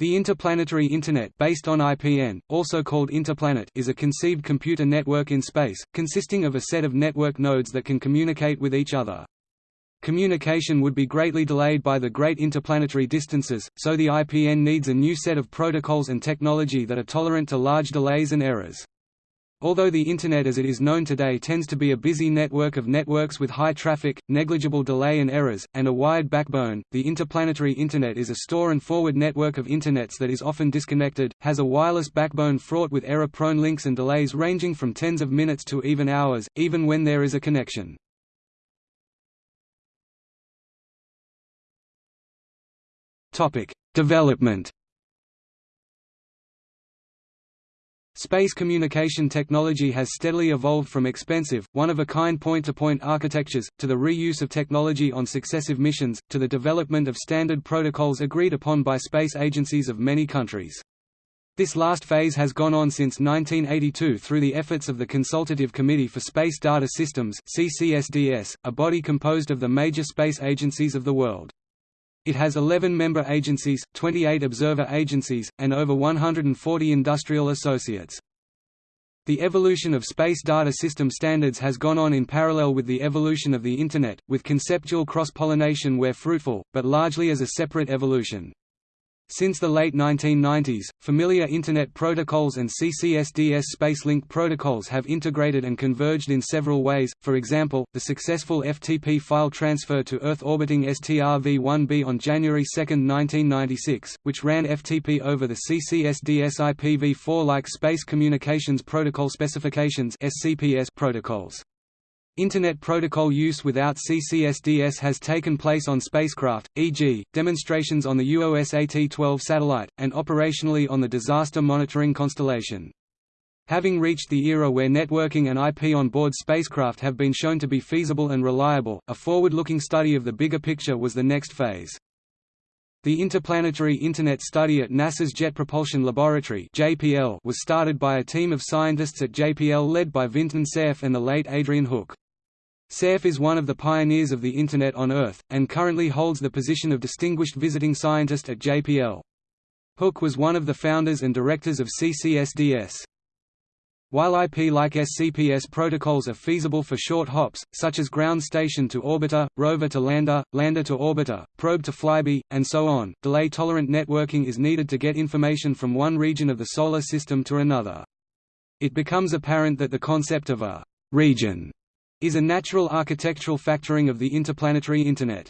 The Interplanetary Internet based on IPN, also called Interplanet is a conceived computer network in space, consisting of a set of network nodes that can communicate with each other. Communication would be greatly delayed by the great interplanetary distances, so the IPN needs a new set of protocols and technology that are tolerant to large delays and errors. Although the Internet as it is known today tends to be a busy network of networks with high traffic, negligible delay and errors, and a wide backbone, the interplanetary Internet is a store and forward network of Internets that is often disconnected, has a wireless backbone fraught with error-prone links and delays ranging from tens of minutes to even hours, even when there is a connection. Development Space communication technology has steadily evolved from expensive, one-of-a-kind point-to-point architectures, to the reuse of technology on successive missions, to the development of standard protocols agreed upon by space agencies of many countries. This last phase has gone on since 1982 through the efforts of the Consultative Committee for Space Data Systems CCSDS, a body composed of the major space agencies of the world. It has 11 member agencies, 28 observer agencies, and over 140 industrial associates. The evolution of space data system standards has gone on in parallel with the evolution of the Internet, with conceptual cross-pollination where fruitful, but largely as a separate evolution. Since the late 1990s, familiar Internet protocols and CCSDS Spacelink protocols have integrated and converged in several ways, for example, the successful FTP file transfer to Earth-orbiting STR-V1B on January 2, 1996, which ran FTP over the CCSDS IPv4-like Space Communications Protocol Specifications protocols. Internet protocol use without CCSDS has taken place on spacecraft, e.g., demonstrations on the UoSAT-12 satellite, and operationally on the Disaster Monitoring Constellation. Having reached the era where networking and IP on board spacecraft have been shown to be feasible and reliable, a forward-looking study of the bigger picture was the next phase. The Interplanetary Internet Study at NASA's Jet Propulsion Laboratory (JPL) was started by a team of scientists at JPL led by Vinton Cerf and the late Adrian Hook. Cerf is one of the pioneers of the Internet on Earth, and currently holds the position of Distinguished Visiting Scientist at JPL. Hook was one of the founders and directors of CCSDS. While IP-like SCPS protocols are feasible for short hops, such as ground station to orbiter, rover to lander, lander to orbiter, probe to flyby, and so on, delay-tolerant networking is needed to get information from one region of the Solar System to another. It becomes apparent that the concept of a «region» is a natural architectural factoring of the interplanetary Internet.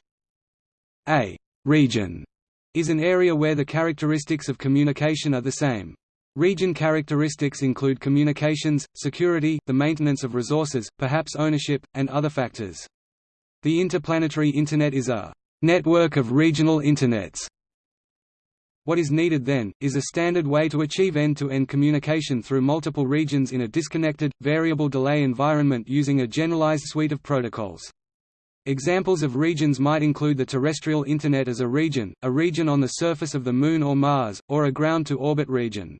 A region is an area where the characteristics of communication are the same. Region characteristics include communications, security, the maintenance of resources, perhaps ownership, and other factors. The interplanetary Internet is a network of regional Internets what is needed then, is a standard way to achieve end-to-end -end communication through multiple regions in a disconnected, variable delay environment using a generalized suite of protocols. Examples of regions might include the terrestrial Internet as a region, a region on the surface of the Moon or Mars, or a ground-to-orbit region.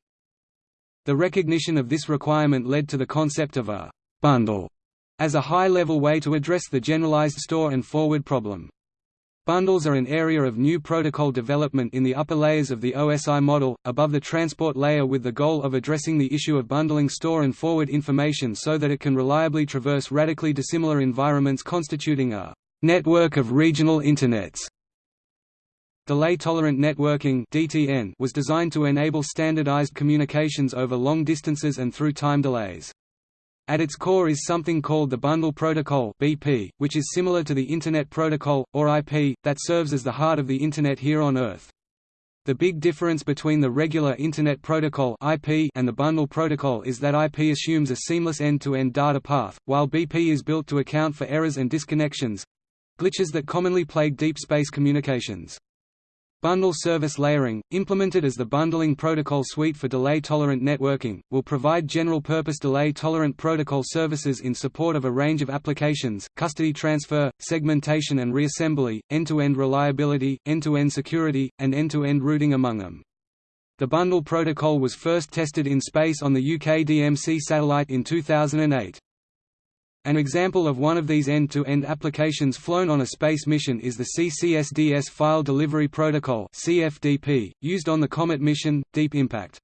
The recognition of this requirement led to the concept of a «bundle» as a high-level way to address the generalized store and forward problem. Bundles are an area of new protocol development in the upper layers of the OSI model, above the transport layer with the goal of addressing the issue of bundling store and forward information so that it can reliably traverse radically dissimilar environments constituting a network of regional Internets. Delay-tolerant networking (DTN) was designed to enable standardized communications over long distances and through time delays. At its core is something called the Bundle Protocol (BP), which is similar to the Internet Protocol or IP that serves as the heart of the Internet here on Earth. The big difference between the regular Internet Protocol (IP) and the Bundle Protocol is that IP assumes a seamless end-to-end -end data path, while BP is built to account for errors and disconnections—glitches that commonly plague deep space communications. Bundle service layering, implemented as the Bundling Protocol Suite for Delay-Tolerant Networking, will provide general-purpose delay-tolerant protocol services in support of a range of applications, custody transfer, segmentation and reassembly, end-to-end reliability, end-to-end security, and end-to-end routing among them. The Bundle Protocol was first tested in space on the UK DMC satellite in 2008. An example of one of these end-to-end -end applications flown on a space mission is the CCSDS File Delivery Protocol (CFDP), used on the Comet mission, Deep Impact.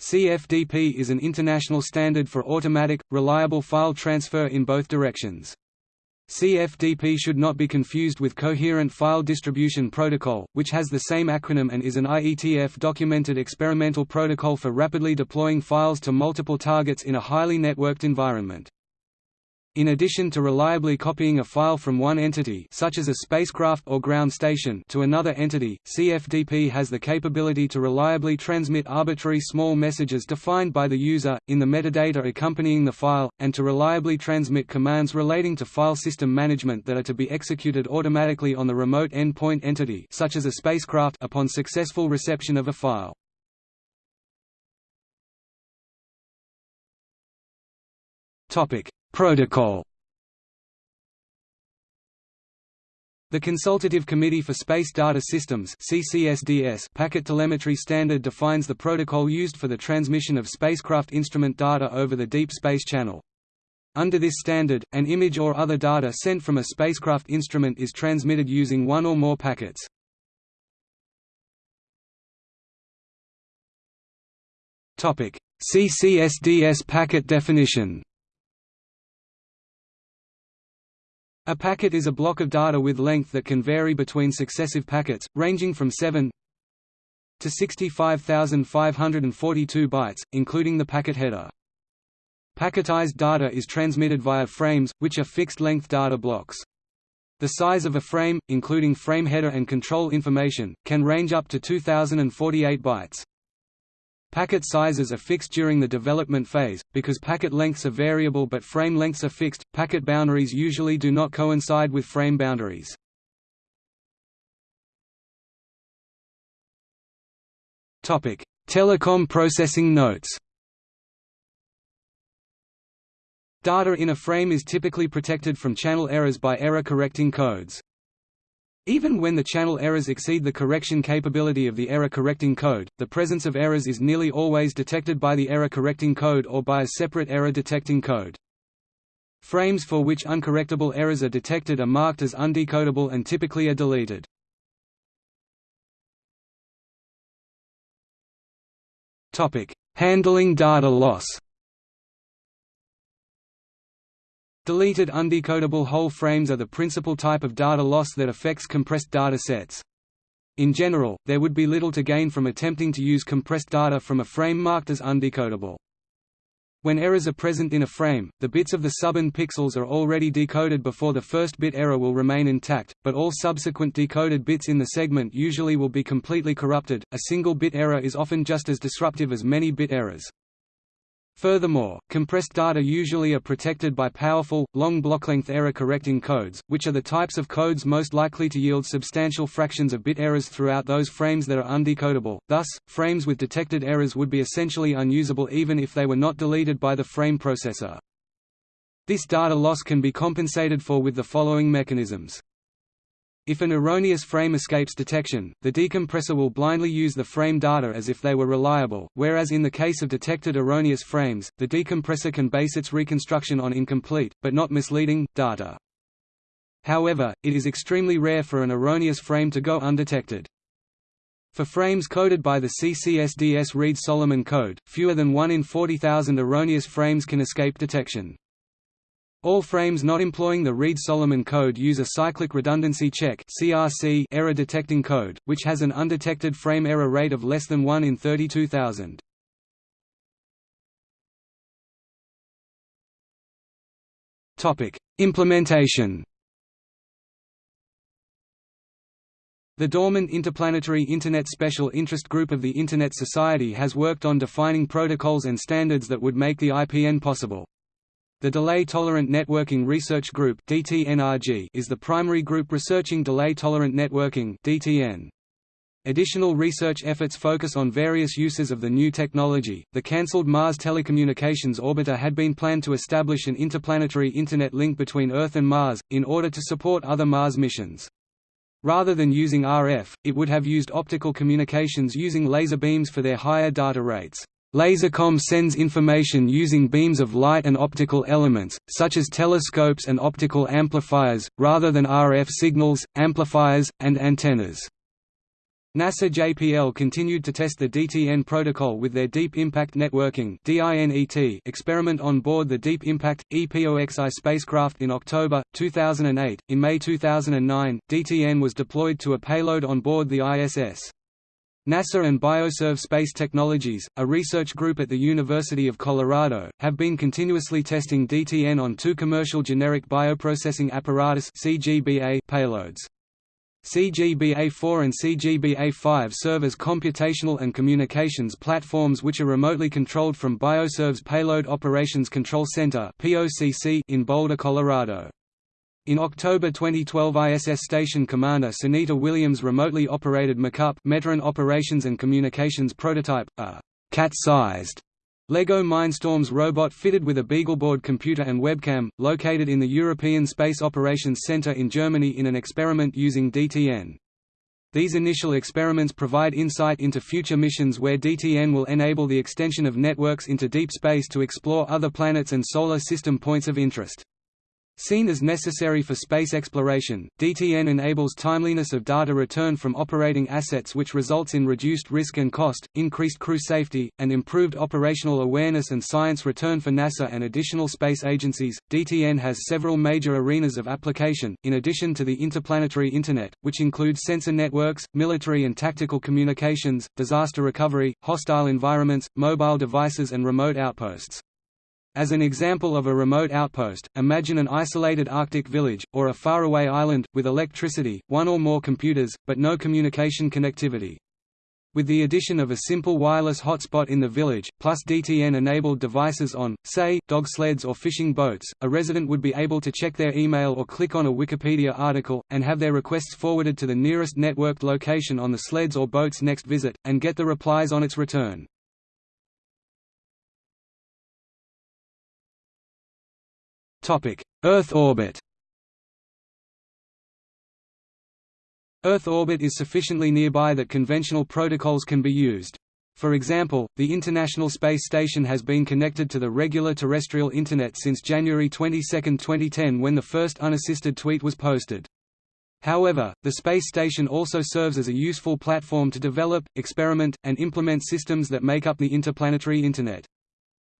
CFDP is an international standard for automatic, reliable file transfer in both directions. CFDP should not be confused with Coherent File Distribution Protocol, which has the same acronym and is an IETF-documented experimental protocol for rapidly deploying files to multiple targets in a highly networked environment. In addition to reliably copying a file from one entity such as a spacecraft or ground station to another entity, CFDP has the capability to reliably transmit arbitrary small messages defined by the user, in the metadata accompanying the file, and to reliably transmit commands relating to file system management that are to be executed automatically on the remote endpoint entity such as a spacecraft upon successful reception of a file. Topic Protocol The Consultative Committee for Space Data Systems CCSDS packet telemetry standard defines the protocol used for the transmission of spacecraft instrument data over the Deep Space Channel. Under this standard, an image or other data sent from a spacecraft instrument is transmitted using one or more packets. CCSDS packet definition A packet is a block of data with length that can vary between successive packets, ranging from 7 to 65,542 bytes, including the packet header. Packetized data is transmitted via frames, which are fixed-length data blocks. The size of a frame, including frame header and control information, can range up to 2048 bytes. Packet sizes are fixed during the development phase, because packet lengths are variable but frame lengths are fixed. Packet boundaries usually do not coincide with frame boundaries. Telecom processing notes. Data in a frame is typically protected from channel errors by error-correcting codes. Even when the channel errors exceed the correction capability of the error-correcting code, the presence of errors is nearly always detected by the error-correcting code or by a separate error-detecting code. Frames for which uncorrectable errors are detected are marked as undecodable and typically are deleted. Handling data loss Deleted undecodable whole frames are the principal type of data loss that affects compressed data sets. In general, there would be little to gain from attempting to use compressed data from a frame marked as undecodable. When errors are present in a frame, the bits of the subband pixels are already decoded before the first bit error will remain intact, but all subsequent decoded bits in the segment usually will be completely corrupted. A single bit error is often just as disruptive as many bit errors. Furthermore, compressed data usually are protected by powerful, long blocklength error-correcting codes, which are the types of codes most likely to yield substantial fractions of bit errors throughout those frames that are undecodable. Thus, frames with detected errors would be essentially unusable even if they were not deleted by the frame processor. This data loss can be compensated for with the following mechanisms. If an erroneous frame escapes detection, the decompressor will blindly use the frame data as if they were reliable, whereas in the case of detected erroneous frames, the decompressor can base its reconstruction on incomplete, but not misleading, data. However, it is extremely rare for an erroneous frame to go undetected. For frames coded by the CCSDS Reed-Solomon code, fewer than 1 in 40,000 erroneous frames can escape detection. All frames not employing the Reed-Solomon code use a cyclic redundancy check (CRC) error detecting code, which has an undetected frame error rate of less than 1 in 32,000. Topic: Implementation. The Dormant Interplanetary Internet Special Interest Group of the Internet Society has worked on defining protocols and standards that would make the IPN possible. The Delay-Tolerant Networking Research Group is the primary group researching delay-tolerant networking DTN. Additional research efforts focus on various uses of the new technology. The cancelled Mars Telecommunications Orbiter had been planned to establish an interplanetary Internet link between Earth and Mars, in order to support other Mars missions. Rather than using RF, it would have used optical communications using laser beams for their higher data rates. Lasercom sends information using beams of light and optical elements, such as telescopes and optical amplifiers, rather than RF signals, amplifiers, and antennas. NASA JPL continued to test the DTN protocol with their Deep Impact Networking experiment on board the Deep Impact EPOXI spacecraft in October 2008. In May 2009, DTN was deployed to a payload on board the ISS. NASA and Bioserve Space Technologies, a research group at the University of Colorado, have been continuously testing DTN on two commercial generic bioprocessing apparatus CGBA payloads. CGBA-4 and CGBA-5 serve as computational and communications platforms which are remotely controlled from Bioserve's Payload Operations Control Center in Boulder, Colorado. In October 2012 ISS Station Commander Sunita Williams remotely operated Mocup METERON Operations and Communications Prototype, a cat-sized LEGO Mindstorms robot fitted with a BeagleBoard computer and webcam, located in the European Space Operations Centre in Germany in an experiment using DTN. These initial experiments provide insight into future missions where DTN will enable the extension of networks into deep space to explore other planets and solar system points of interest. Seen as necessary for space exploration, DTN enables timeliness of data return from operating assets which results in reduced risk and cost, increased crew safety, and improved operational awareness and science return for NASA and additional space agencies. DTN has several major arenas of application, in addition to the interplanetary Internet, which include sensor networks, military and tactical communications, disaster recovery, hostile environments, mobile devices and remote outposts. As an example of a remote outpost, imagine an isolated Arctic village, or a faraway island, with electricity, one or more computers, but no communication connectivity. With the addition of a simple wireless hotspot in the village, plus DTN-enabled devices on, say, dog sleds or fishing boats, a resident would be able to check their email or click on a Wikipedia article, and have their requests forwarded to the nearest networked location on the sled's or boat's next visit, and get the replies on its return. Earth orbit Earth orbit is sufficiently nearby that conventional protocols can be used. For example, the International Space Station has been connected to the regular terrestrial Internet since January 22, 2010 when the first unassisted tweet was posted. However, the space station also serves as a useful platform to develop, experiment, and implement systems that make up the interplanetary Internet.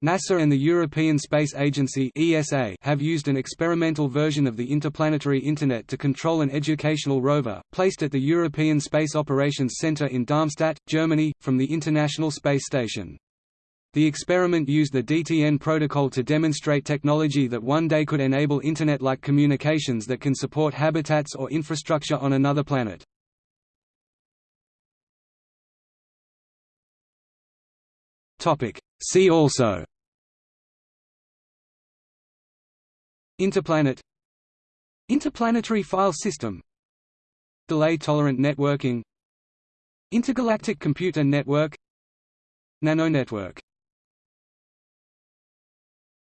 NASA and the European Space Agency (ESA) have used an experimental version of the interplanetary Internet to control an educational rover, placed at the European Space Operations Centre in Darmstadt, Germany, from the International Space Station. The experiment used the DTN protocol to demonstrate technology that one day could enable Internet-like communications that can support habitats or infrastructure on another planet. See also. Interplanet. Interplanetary file system. Delay-tolerant networking. Intergalactic computer network. Nanonetwork